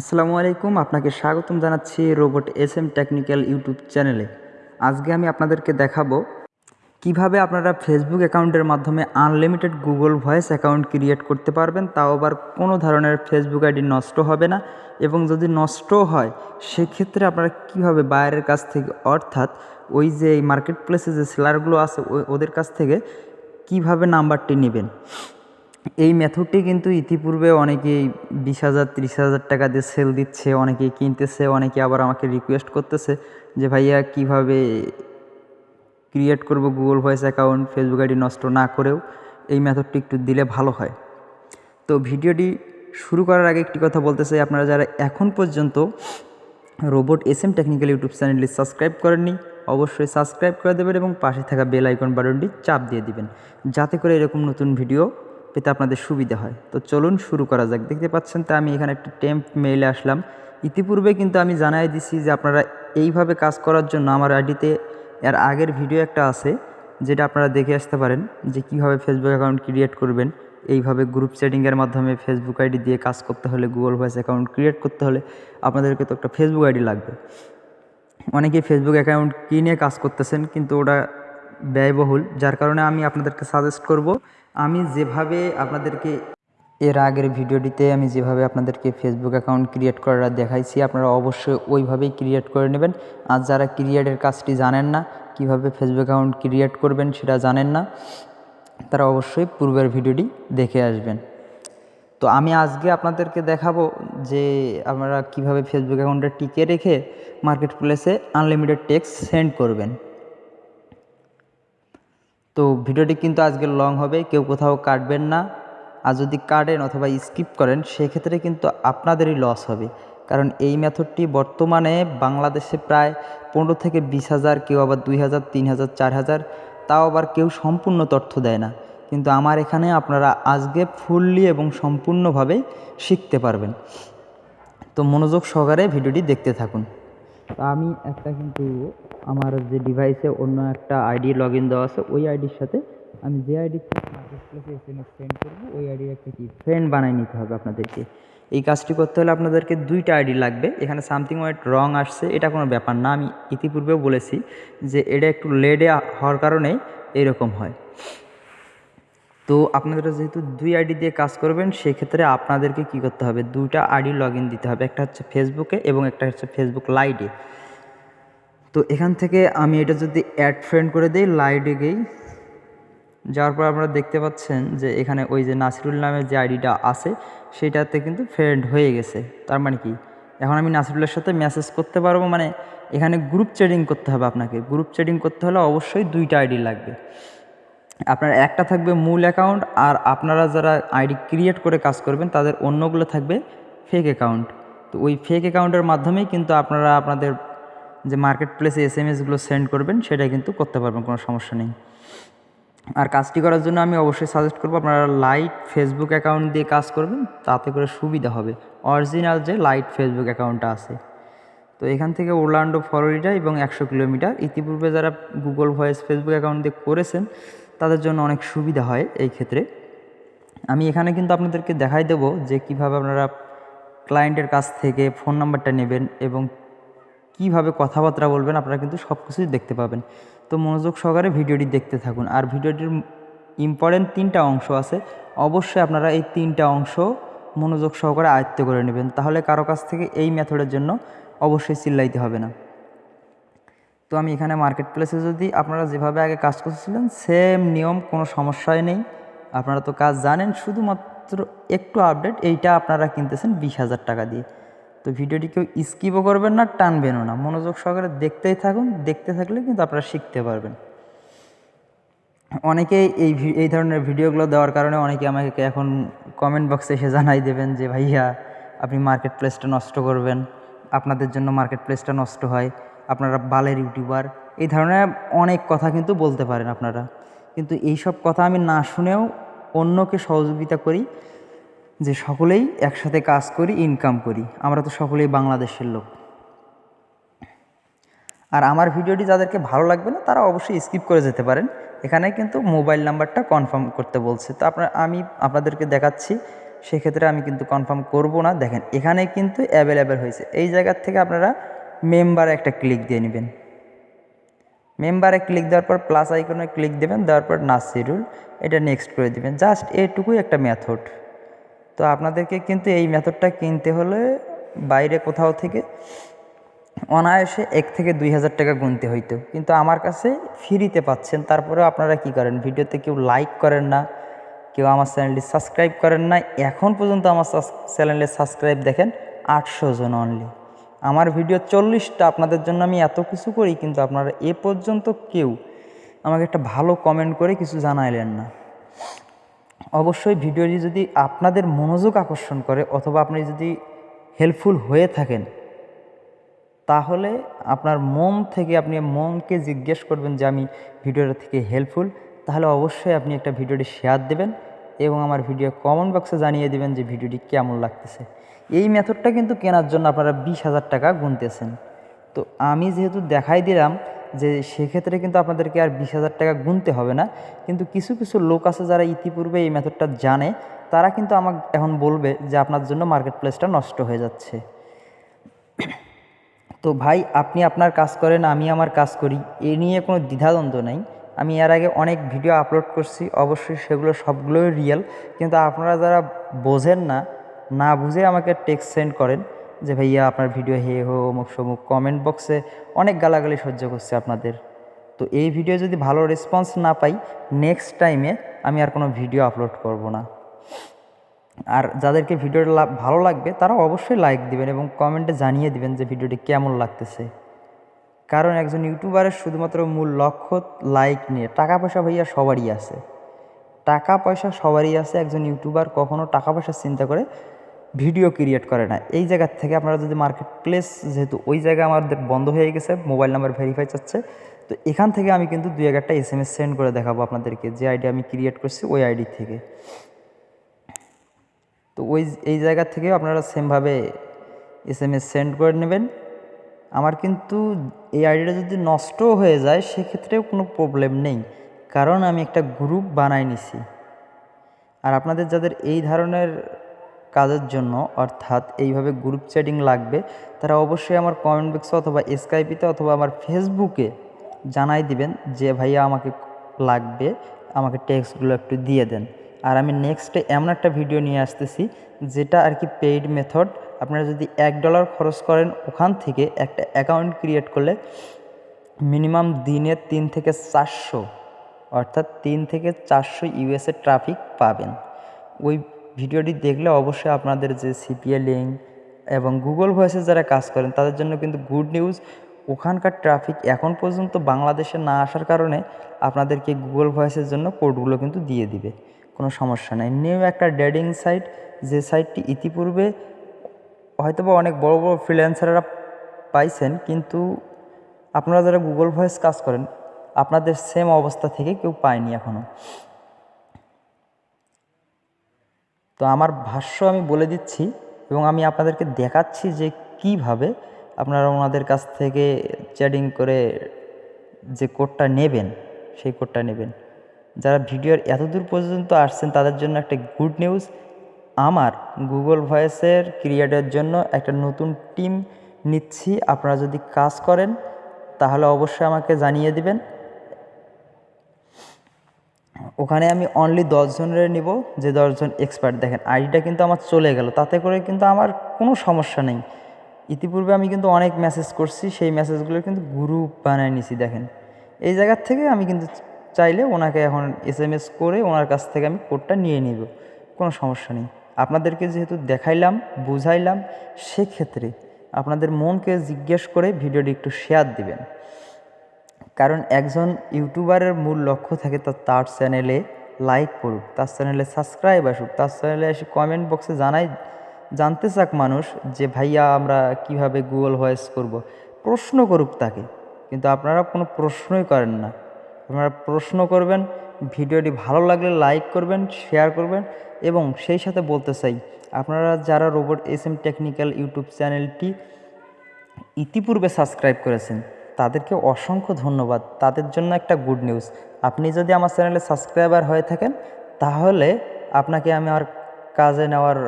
আসসালামু আলাইকুম, আপনাকে স্বাগতম জানাচ্ছি robot S M technical YouTube চ্যানেলে। আজকে আমি আপনাদেরকে দেখাবো কীভাবে আপনারা ফেসবুক অ্যাকাউন্টের মাধ্যমে unlimited Google voice account create করতে পারবেন, তাও আবার কোনো ধরনের ফেসবুক আইডি নষ্ট হবে না। এবং যদি নষ্ট হয়, সেক্ষেত্রে আপনারা কীভাবে বাইরের কাছ থেকে, অর্থাৎ ওই যে মার্কেট প্লেসে যে সেলারগুলো আছে ওদের কাছ থেকে কীভাবে নাম্বারটি নেবেন? এই মেথডটি কিন্তু ইতিপূর্বে অনেকেই বিশ হাজার, ত্রিশ হাজার টাকা দিয়ে সেল দিচ্ছে, অনেকেই কিনতেছে, অনেকে আবার আমাকে রিকোয়েস্ট করতেছে যে, ভাইয়া, কীভাবে ক্রিয়েট করব Google voice account Facebook ID নষ্ট না করেও এই মেথডটি একটু দিলে ভালো হয়? তো ভিডিওটি শুরু করার আগে একটি কথা বলতে চাই। আপনারা যারা এখন পর্যন্ত robot S M technical YouTube চ্যানেলটি সাবস্ক্রাইব করেননি, অবশ্যই সাবস্ক্রাইব করে দেবেন এবং পাশে থাকা বেল আইকন বাটনটি চাপ দিয়ে দিবেন, যাতে করে এরকম নতুন ভিডিও পেতে আপনাদের সুবিধা হয়। তো চলুন শুরু করা যাক। দেখতে পাচ্ছেন তো আমি এখানে একটা টেম্প মেইলে আসলাম। ইতিপূর্বে কিন্তু আমি জানাই দিছি যে আপনারা এইভাবে কাজ করার জন্য আমার আইডিতে এর আগের ভিডিও একটা আছে, যেটা আপনারা দেখে আসতে পারেন যে কীভাবে ফেসবুক অ্যাকাউন্ট ক্রিয়েট করবেন। এইভাবে গ্রুপ সেটিংয়ের মাধ্যমে ফেসবুক আইডি দিয়ে কাজ করতে হলে গুগল ভয়েস অ্যাকাউন্ট ক্রিয়েট করতে হলে আপনাদেরকে তো একটা ফেসবুক আইডি লাগবে। অনেকেই ফেসবুক অ্যাকাউন্ট কিনে কাজ করতেছেন, কিন্তু ওটা ব্যয়বহুল, যার কারণে আমি আপনাদেরকে সাজেস্ট করব, আমি যেভাবে আপনাদেরকে এর আগের ভিডিওটিতে আমি যেভাবে আপনাদেরকে ফেসবুক অ্যাকাউন্ট ক্রিয়েট করাটা দেখাইছি, আপনারা অবশ্যই ওইভাবেই ক্রিয়েট করে নেবেন। আর যারা ক্রিয়েটের কাজটি জানেন না, কীভাবে ফেসবুক অ্যাকাউন্ট ক্রিয়েট করবেন সেটা জানেন না, তারা অবশ্যই পূর্বের ভিডিওটি দেখে আসবেন। তো আমি আজকে আপনাদেরকে দেখাবো যে আপনারা কীভাবে ফেসবুক অ্যাকাউন্টটা টিকে রেখে মার্কেট প্লেসে আনলিমিটেড টেক্স সেন্ড করবেন। তো ভিডিওটি কিন্তু আজকে লং হবে, কেউ কোথাও কাটবেন না। আর যদি কাটেন অথবা স্কিপ করেন, সেক্ষেত্রে কিন্তু আপনাদেরই লস হবে। কারণ এই মেথডটি বর্তমানে বাংলাদেশে প্রায় পনেরো থেকে বিশ হাজার, কেউ আবার দুই হাজার, তিন হাজার, চার হাজার, তাও আবার কেউ সম্পূর্ণ তথ্য দেয় না। কিন্তু আমার এখানে আপনারা আজকে ফুললি এবং সম্পূর্ণভাবে শিখতে পারবেন। তো মনোযোগ সহকারে ভিডিওটি দেখতে থাকুন। আমি একটা কিন্তু আমার যে ডিভাইসে অন্য একটা আইডি লগ ইন দেওয়া আছে, ওই আইডির সাথে আমি যে ID market S M S send করব, ওই আইডির একটা কি ফ্রেন্ড বানিয়ে নিতে হবে আপনাদেরকে। এই কাজটি করতে হলে আপনাদেরকে দুইটা আইডি লাগবে, এখানে সামথিং ওয়াইট রং আসছে, এটা কোনো ব্যাপার না, আমি ইতিপূর্বেও বলেছি যে এটা একটু লেডে হওয়ার কারণে এরকম হয়। তো আপনারা যেহেতু দুই আইডি দিয়ে কাজ করবেন, সেক্ষেত্রে আপনাদেরকে কি করতে হবে? দুইটা আইডি লগ দিতে হবে। একটা হচ্ছে ফেসবুকে এবং একটা হচ্ছে ফেসবুক লাইডে তো এখান থেকে আমি এটা যদি অ্যাড ফ্রেন্ড করে দিই লাইটে গেই যাওয়ার পর আপনারা দেখতে পাচ্ছেন যে এখানে ওই যে নাসিরুল নামের যে আইডিটা আছে, সেটাতে কিন্তু ফ্রেন্ড হয়ে গেছে। তার মানে কি? এখন আমি নাসিরুলের সাথে মেসেজ করতে পারব মানে এখানে গ্রুপ চ্যাটিং করতে হবে আপনাকে। গ্রুপ চ্যাটিং করতে হলে অবশ্যই দুইটা আইডি লাগবে। আপনার একটা থাকবে মূল অ্যাকাউন্ট আর আপনারা যারা আইডি ক্রিয়েট করে কাজ করবেন, তাদের অন্যগুলো থাকবে ফেক অ্যাকাউন্ট তো ওই ফেক অ্যাকাউন্টের মাধ্যমেই কিন্তু আপনারা আপনাদের যে মার্কেট প্লেসে এস এম এসগুলো সেন্ড করবেন সেটা কিন্তু করতে পারবেন, কোনো সমস্যা নেই। আর কাজটি করার জন্য আমি অবশ্যই সাজেস্ট করব, আপনারা লাইট ফেসবুক অ্যাকাউন্ট দিয়ে কাজ করবেন, তাতে করে সুবিধা হবে। অরিজিনাল যে লাইট ফেসবুক অ্যাকাউন্টটা আছে। তো এখান থেকে ওরলান্ডো ফ্লোরিডা এবং একশো কিলোমিটার। ইতিপূর্বে যারা গুগল ভয়েস ফেসবুক অ্যাকাউন্ট দিয়ে করেছেন তাদের জন্য অনেক সুবিধা হয় এই ক্ষেত্রে। আমি এখানে কিন্তু আপনাদেরকে দেখাই দেবো যে কীভাবে আপনারা ক্লায়েন্টের কাছ থেকে ফোন নাম্বারটা নেবেন এবং কীভাবে কথাবার্তা বলবেন, আপনারা কিন্তু সব কিছুই দেখতে পাবেন। তো মনোযোগ সহকারে ভিডিওটি দেখতে থাকুন। আর ভিডিওটির ইম্পর্টেন্ট তিনটা অংশ আছে। অবশ্যই আপনারা এই তিনটা অংশ মনোযোগ সহকারে আয়ত্ত করে নেবেন। তাহলে কারও কাছ থেকে এই মেথডের জন্য অবশ্যই চিল্লাইতে হবে না। তো আমি এখানে মার্কেট প্লেসে যদি আপনারা যেভাবে আগে কাজ করছিলেন সেম নিয়ম, কোনো সমস্যাই নেই। আপনারা তো কাজ জানেন, শুধুমাত্র একটু আপডেট এইটা আপনারা কিনতেছেন বিশ হাজার টাকা দিয়ে। তো ভিডিওটি কেউ স্কিপও করবেন না, টানবেনও না। মনোযোগ সহকারে দেখতেই থাকুন, দেখতে থাকলে কিন্তু আপনারা শিখতে পারবেন। অনেকেই এই এই ধরনের ভিডিওগুলো দেওয়ার কারণে অনেকে আমাকে এখন কমেন্ট বক্সে এসে জানাই দেবেন যে, ভাইয়া, আপনি মার্কেট প্লেসটা নষ্ট করবেন। আপনাদের জন্য মার্কেট প্লেসটা নষ্ট হয়। আপনারা বালের ইউটিউবার, এই ধরনের অনেক কথা কিন্তু বলতে পারেন আপনারা। কিন্তু এই সব কথা আমি না শুনেও অন্যকে সহযোগিতা করি, যে সকলেই একসাথে কাজ করি ইনকাম করি। আমরা তো সকলেই বাংলাদেশের লোক। আর আমার ভিডিওটি যাদেরকে ভালো লাগবে না, তারা অবশ্যই স্কিপ করে যেতে পারেন। এখানে কিন্তু মোবাইল নাম্বারটা কনফার্ম করতে বলছে। তো আপনার, আমি আপনাদেরকে দেখাচ্ছি, সেক্ষেত্রে আমি কিন্তু কনফার্ম করব না। দেখেন, এখানে কিন্তু অ্যাভেলেবেল হয়েছে। এই জায়গার থেকে আপনারা মেম্বারে একটা ক্লিক দিয়ে নেবেন। মেম্বারে ক্লিক দেওয়ার পর প্লাস আইকনে ক্লিক দেবেন, দেওয়ার পর শিডিউল এটা নেক্সট করে দেবেন। জাস্ট এটুকুই একটা মেথড তো আপনাদেরকে কিন্তু এই মেথডটা কিনতে হলে বাইরে কোথাও থেকে অনায়াসে এক থেকে দুই হাজার টাকা গুনতে হইতো কিন্তু আমার কাছে ফ্রিতে পাচ্ছেন তারপরেও আপনারা কি করেন? ভিডিওতে কেউ লাইক করেন না, কেউ আমার চ্যানেলটি সাবস্ক্রাইব করেন না। এখন পর্যন্ত আমার চ্যানেলে সাবস্ক্রাইব দেখেন আটশো জন অনলি আমার ভিডিও চল্লিশটা, আপনাদের জন্য আমি এত কিছু করি, কিন্তু আপনারা এ পর্যন্ত কেউ আমাকে একটা ভালো কমেন্ট করে কিছু জানাইলেন না। অবশ্যই ভিডিওটি যদি আপনাদের মনোযোগ আকর্ষণ করে, অথবা আপনি যদি হেল্পফুল হয়ে থাকেন, তাহলে আপনার মন থেকে আপনি মনকে জিজ্ঞেস করবেন যে আমি ভিডিওটা থেকে হেল্পফুল তাহলে অবশ্যই আপনি একটা ভিডিওটি শেয়ার দেবেন এবং আমার ভিডিও কমেন্ট বক্সে জানিয়ে দেবেন যে ভিডিওটি কেমন লাগতেছে। এই মেথডটা কিন্তু কেনার জন্য আপনারা বিশ হাজার টাকা গুনতেছেন। তো আমি যেহেতু দেখাই দিলাম যে সেক্ষেত্রে কিন্তু আপনাদেরকে আর বিশ হাজার টাকা গুনতে হবে না। কিন্তু কিছু কিছু লোক আছে যারা ইতিপূর্বে এই মেথডটা জানে, তারা কিন্তু আমাকে এখন বলবে যে আপনার জন্য মার্কেট প্লেসটা নষ্ট হয়ে যাচ্ছে। তো ভাই, আপনি আপনার কাজ করেন, আমি আমার কাজ করি, এ নিয়ে কোনো দ্বিধাদ্বন্দ্ব নেই। আমি এর আগে অনেক ভিডিও আপলোড করছি, অবশ্যই সেগুলো সবগুলোই রিয়েল কিন্তু আপনারা যারা বোঝেন না না বুঝে আমাকে টেক্সট সেন্ড করেন যে, ভাইয়া, আপনার ভিডিও হে হো, অমুক সমুক কমেন্ট বক্সে অনেক গালাগালি সহ্য করছে আপনাদের। তো এই ভিডিও যদি ভালো রেসপন্স না পাই নেক্সট টাইমে আমি আর কোনো ভিডিও আপলোড করব না। আর যাদেরকে ভিডিওটা ভালো লাগবে তারা অবশ্যই লাইক দিবেন এবং কমেন্টে জানিয়ে দিবেন যে ভিডিওটি কেমন লাগতেছে। কারণ একজন ইউটিউবারের শুধুমাত্র মূল লক্ষ্য লাইক নিয়ে। টাকা পয়সা ভাইয়া সবারই আছে। টাকা পয়সা সবারই আছে। একজন ইউটিউবার কখনো টাকা পয়সা চিন্তা করে ভিডিও ক্রিয়েট করে না। এই জায়গার থেকে আপনারা যদি মার্কেট প্লেস যেহেতু ওই জায়গা আমাদের বন্ধ হয়ে গেছে মোবাইল নাম্বার ভেরিফাই চাচ্ছে, তো এখান থেকে আমি কিন্তু দুই একটা এস এম এস সেন্ড করে দেখাবো আপনাদেরকে, যে আইডি আমি ক্রিয়েট করছি ওই আইডি থেকে। তো ওই, এই জায়গা থেকে আপনারা সেমভাবে এস এম এস সেন্ড করে নেবেন। আমার কিন্তু এই আইডিটা যদি নষ্ট হয়ে যায়, সেক্ষেত্রেও কোনো প্রবলেম নেই, কারণ আমি একটা গ্রুপ বানাই নিছি। আর আপনাদের যাদের এই ধরনের কাজের জন্য, অর্থাৎ এইভাবে গ্রুপ চ্যাটিং লাগবে, তারা অবশ্যই আমার কমেন্ট বক্সে অথবা স্কাইপিতে অথবা আমার ফেসবুকে জানাই দিবেন যে, ভাইয়া, আমাকে লাগবে, আমাকে টেক্সটগুলো একটু দিয়ে দেন। আর আমি নেক্সটে এমন একটা ভিডিও নিয়ে আসতেছি, যেটা আর কি পেইড মেথড আপনারা যদি এক ডলার খরচ করেন ওখান থেকে একটা অ্যাকাউন্ট ক্রিয়েট করলে মিনিমাম দিনে তিন থেকে চারশো, অর্থাৎ তিন থেকে চারশো ইউএসএ ট্রাফিক পাবেন। ওই ভিডিওটি দেখলে অবশ্যই আপনাদের যে সিপিএ লিঙ্ক এবং গুগল ভয়েসে যারা কাজ করেন, তাদের জন্য কিন্তু গুড নিউজ ওখানকার ট্রাফিক এখন পর্যন্ত বাংলাদেশে না আসার কারণে আপনাদেরকে গুগল ভয়েসের জন্য কোডগুলো কিন্তু দিয়ে দিবে। কোনো সমস্যা নেই। নিউ একটা ডেডিং সাইট যে সাইটটি ইতিপূর্বে হয়তোবা অনেক বড় বড় ফ্রিল্যান্সাররা পাইছেন, কিন্তু আপনারা যারা গুগল ভয়েস কাজ করেন, আপনাদের সেম অবস্থা থেকে কেউ পায়নি এখনও তো আমার ভাষ্য আমি বলে দিচ্ছি এবং আমি আপনাদেরকে দেখাচ্ছি যে কীভাবে আপনারা ওনাদের কাছ থেকে চ্যাটিং করে যে কোডটা নেবেন, সেই কোডটা নেবেন। যারা ভিডিওর এতদূর পর্যন্ত আসছেন, তাদের জন্য একটা গুড নিউজ আমার গুগল ভয়েসের ক্রিয়েটের জন্য একটা নতুন টিম নিচ্ছি। আপনারা যদি কাজ করেন, তাহলে অবশ্যই আমাকে জানিয়ে দিবেন। ওখানে আমি অনলি দশজনের নিব, যে দশজন এক্সপার্ট দেখেন। আইডিটা কিন্তু আমার চলে গেল, তাতে করে কিন্তু আমার কোনো সমস্যা নেই। ইতিপূর্বে আমি কিন্তু অনেক মেসেজ করছি, সেই মেসেজগুলো কিন্তু গ্রুপ বানায় নিছি, দেখেন। এই জায়গার থেকে আমি কিন্তু চাইলে ওনাকে এখন এস এম এস করে ওনার কাছ থেকে আমি কোডটা নিয়ে নিব, কোনো সমস্যা নেই। আপনাদেরকে যেহেতু দেখাইলাম, বুঝাইলাম, সেক্ষেত্রে আপনাদের মনকে জিজ্ঞেস করে ভিডিওটি একটু শেয়ার দিবেন। কারণ একজন ইউটিউবারের মূল লক্ষ্য থাকে তার চ্যানেলে লাইক করুক, তার চ্যানেলে সাবস্ক্রাইব আসুক, তার চ্যানেলে এসে কমেন্ট বক্সে জানাই, জানতে চাক মানুষ যে ভাইয়া আমরা কীভাবে গুগল ভয়েস করব। প্রশ্ন করুক তাকে, কিন্তু আপনারা কোনো প্রশ্নই করেন না আপনারা প্রশ্ন করবেন, ভিডিওটি ভালো লাগলে লাইক করবেন শেয়ার করবেন এবং সেই সাথে বলতে চাই, আপনারা যারা robot S M technical YouTube চ্যানেলটি ইতিপূর্বে সাবস্ক্রাইব করেছেন তাদেরকে অসংখ্য ধন্যবাদ। তাদের জন্য একটা গুড নিউজ আপনি যদি আমার চ্যানেলে সাবস্ক্রাইবার হয়ে থাকেন, তাহলে আপনাকে আমি আর কাজে নেওয়ার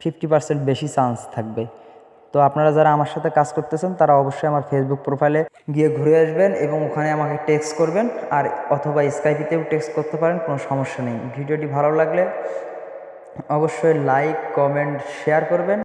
ফিফটি পার্সেন্ট বেশি চান্স থাকবে। তো আপনারা যারা আমার সাথে কাজ করতেছেন, তারা অবশ্যই আমার ফেসবুক প্রোফাইলে গিয়ে ঘুরে আসবেন এবং ওখানে আমাকে টেক্সট করবেন। আর অথবা স্কাইপিতেও টেক্সট করতে পারেন, কোনো সমস্যা নেই। ভিডিওটি ভালো লাগলে অবশ্যই লাইক কমেন্ট শেয়ার করবেন।